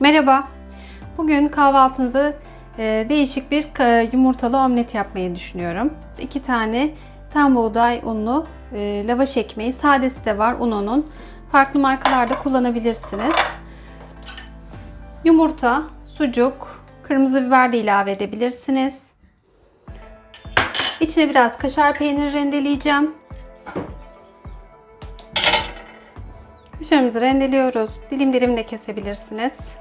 Merhaba. Bugün kahvaltınıza e, değişik bir e, yumurtalı omlet yapmayı düşünüyorum. İki tane tam buğday unlu e, lavaş ekmeği. Sadesi de var ununun. Farklı markalarda kullanabilirsiniz. Yumurta, sucuk, kırmızı biber de ilave edebilirsiniz. İçine biraz kaşar peyniri rendeleyeceğim. Kaşarımızı rendeliyoruz. Dilim dilim de kesebilirsiniz.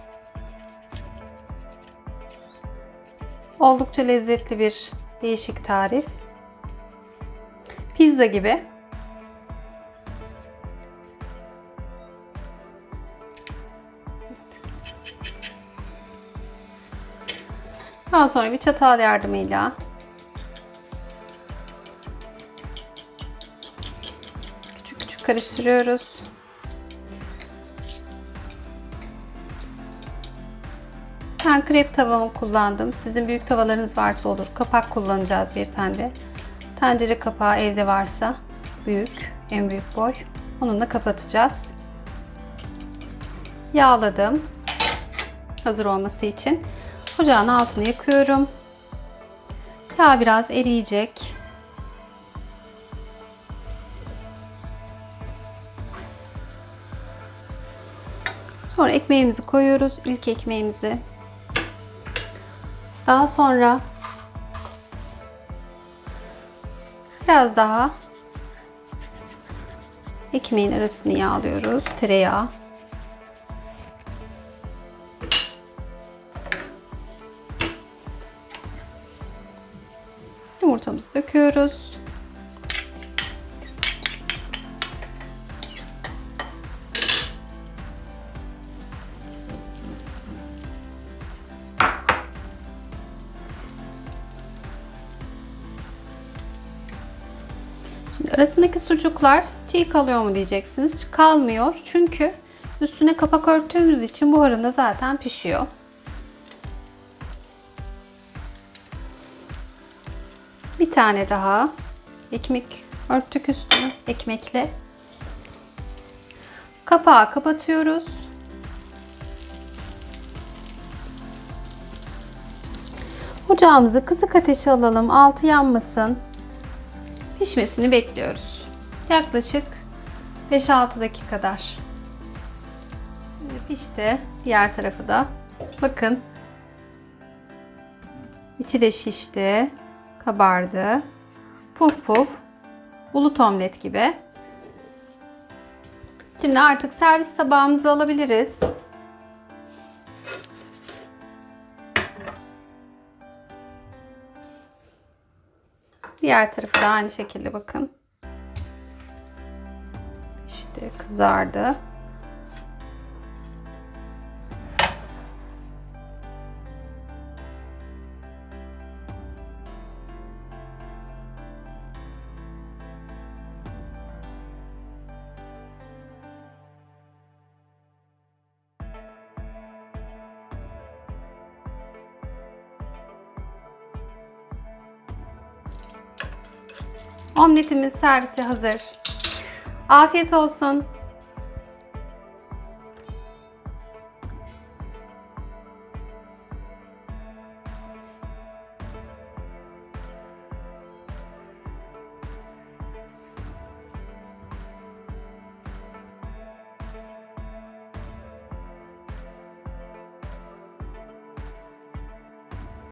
Oldukça lezzetli bir değişik tarif. Pizza gibi. Daha sonra bir çatal yardımıyla küçük küçük karıştırıyoruz. Ben krep tavamı kullandım. Sizin büyük tavalarınız varsa olur. Kapak kullanacağız bir tane de. Tencere kapağı evde varsa büyük, en büyük boy. Onunla kapatacağız. Yağladım. Hazır olması için. Ocağın altını yakıyorum. Yağ biraz eriyecek. Sonra ekmeğimizi koyuyoruz. İlk ekmeğimizi daha sonra biraz daha ekmeğin arasını yağlıyoruz. Tereyağı. Yumurtamızı döküyoruz. Arasındaki sucuklar çiğ kalıyor mu diyeceksiniz. Kalmıyor çünkü üstüne kapak örttüğümüz için buharında zaten pişiyor. Bir tane daha ekmek örttük üstünü ekmekle. Kapağı kapatıyoruz. Ocağımızı kısık ateşe alalım. Altı yanmasın pişmesini bekliyoruz. Yaklaşık 5-6 dakika kadar. Şimdi pişti. Diğer tarafı da. Bakın. İçi de şişti. Kabardı. Puf puf. Bulut omlet gibi. Şimdi artık servis tabağımızı alabiliriz. Diğer tarafı da aynı şekilde bakın. İşte kızardı. Omletimin servisi hazır. Afiyet olsun.